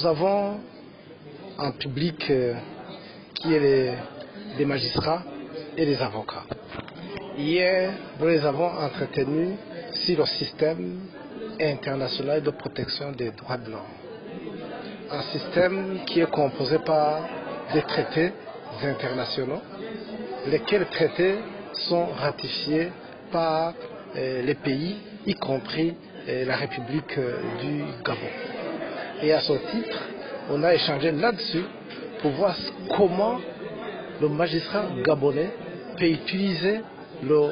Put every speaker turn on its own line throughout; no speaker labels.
Nous avons un public euh, qui est les, des magistrats et des avocats. Hier, nous les avons entretenus sur le système international de protection des droits de l'homme. Un système qui est composé par des traités internationaux, lesquels traités sont ratifiés par euh, les pays, y compris euh, la République du Gabon. Et à ce titre, on a échangé là-dessus pour voir comment le magistrat gabonais peut utiliser le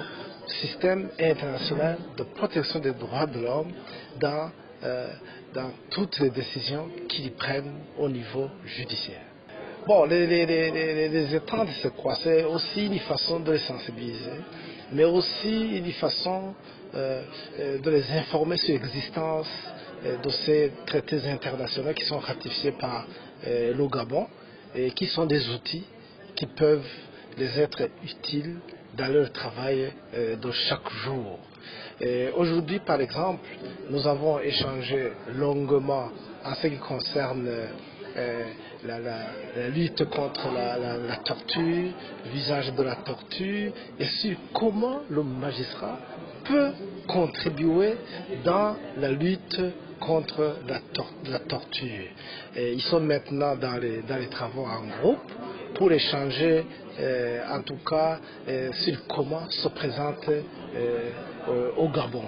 système international de protection des droits de l'homme dans, euh, toutes les décisions qu'il prenne au niveau judiciaire. Bon, les, les, les, les c'est quoi C'est aussi une façon de les sensibiliser, mais aussi une façon euh, de les informer sur l'existence de ces traités internationaux qui sont ratifiés par euh, le Gabon et qui sont des outils qui peuvent les être utiles dans leur travail euh, de chaque jour. Aujourd'hui, par exemple, nous avons échangé longuement en ce qui concerne euh, la, la, lutte contre la, torture, l'usage de la torture, et sur comment le magistrat peut contribuer dans la lutte contre la, tor la torture. Ils sont maintenant dans les, travaux en groupe pour échanger, euh, en tout cas, euh, sur comment se présente euh, au Gabon.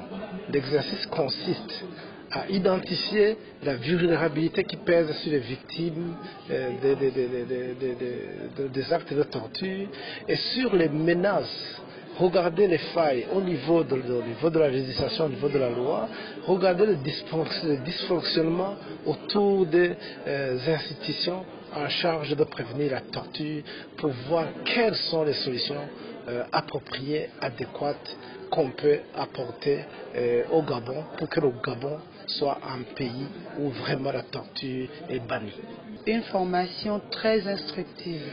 L'exercice consiste à identifier la vulnérabilité qui pèse sur les victimes euh, des, actes de torture et sur les menaces. Regarder les failles au niveau de, la législation, au niveau de la loi, regarder le dysfonctionnement autour des euh, institutions en charge de prévenir la torture pour voir quelles sont les solutions euh, appropriées, adéquates qu'on peut apporter au Gabon pour que le Gabon soit un pays où vraiment la torture est bannie.
Une formation très instructive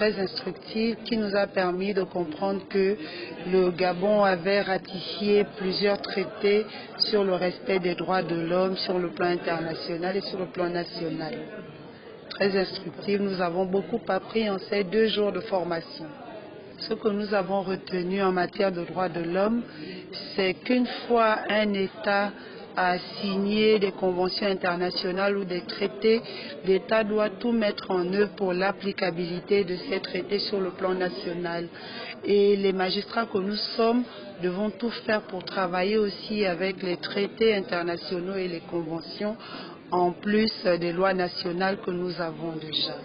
très instructive qui nous a permis de comprendre que le Gabon avait ratifié plusieurs traités sur le respect des droits de l'homme sur le plan international et sur le plan national. Très instructive, nous avons beaucoup appris en ces deux jours de formation. Ce que nous avons retenu en matière de droits de l'homme, c'est qu'une fois un État a signé des conventions internationales ou des traités, l'État doit tout mettre en œuvre pour l'applicabilité de ces traités sur le plan national. Et les magistrats que nous sommes devons tout faire pour travailler aussi avec les traités internationaux et les conventions, en plus des lois nationales que nous avons déjà.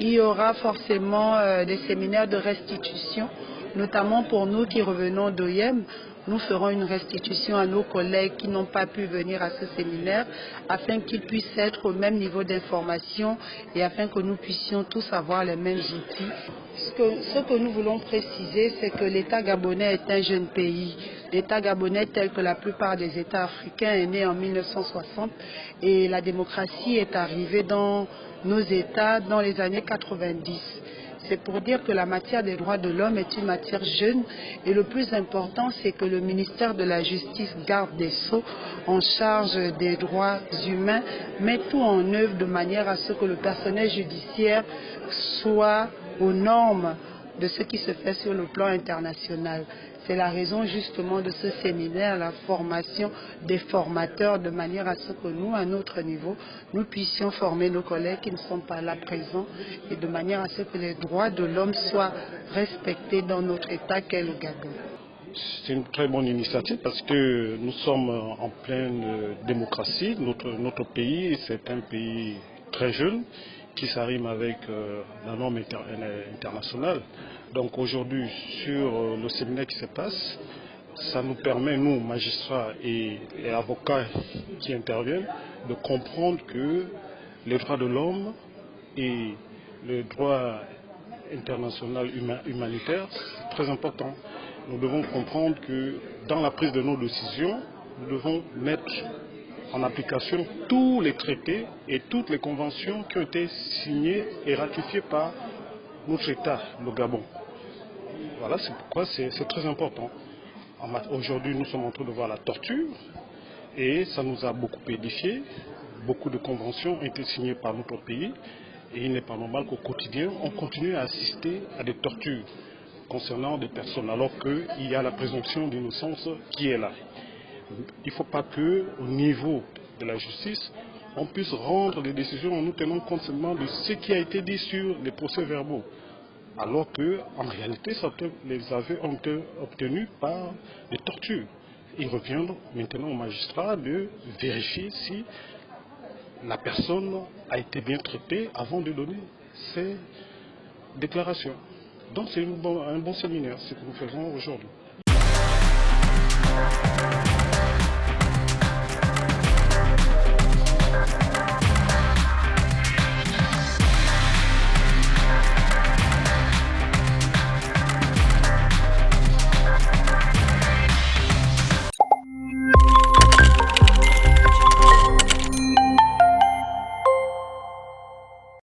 Il y aura forcément euh, des séminaires de restitution, notamment pour nous qui revenons d'OIM, nous ferons une restitution à nos collègues qui n'ont pas pu venir à ce séminaire afin qu'ils puissent être au même niveau d'information et afin que nous puissions tous avoir les mêmes outils. Ce que, nous voulons préciser, c'est que l'État gabonais est un jeune pays. L'État gabonais, tel que la plupart des États africains, est né en 1960 et la démocratie est arrivée dans nos États dans les années 90. C'est pour dire que la matière des droits de l'homme est une matière jeune et le plus important, c'est que le ministère de la Justice, garde des Sceaux, en charge des droits humains, met tout en œuvre de manière à ce que le personnel judiciaire soit aux normes de ce qui se fait sur le plan international. C'est la raison justement de ce séminaire, la formation des formateurs, de manière à ce que nous, à notre niveau, nous puissions former nos collègues qui ne sont pas là présents et de manière à ce que les droits de l'homme soient respectés dans notre État qu'est le Gabon.
C'est une très bonne initiative parce que nous sommes en pleine démocratie. Notre, pays, c'est un pays très jeune qui s'arrime avec euh, la norme inter internationale. Donc aujourd'hui, sur euh, le séminaire qui se passe, ça nous permet, nous, magistrats et, avocats qui interviennent, de comprendre que les droits de l'homme et le droit international humanitaire, c'est très important. Nous devons comprendre que dans la prise de nos décisions, nous devons mettre en application tous les traités et toutes les conventions qui ont été signées et ratifiées par notre État, le Gabon. Voilà, c'est pourquoi c'est très important. Aujourd'hui, nous sommes en train de voir la torture et ça nous a beaucoup édifié. Beaucoup de conventions ont été signées par notre pays et il n'est pas normal qu'au quotidien, on continue à assister à des tortures concernant des personnes alors qu'il y a la présomption d'innocence qui est là. Il ne faut pas qu'au niveau de la justice, on puisse rendre des décisions en nous tenant compte seulement de ce qui a été dit sur les procès verbaux alors qu'en réalité, les été obtenus par des tortures. Il revient maintenant au magistrat de vérifier si la personne a été bien traitée avant de donner ses déclarations. Donc c'est un bon séminaire, ce que nous faisons aujourd'hui.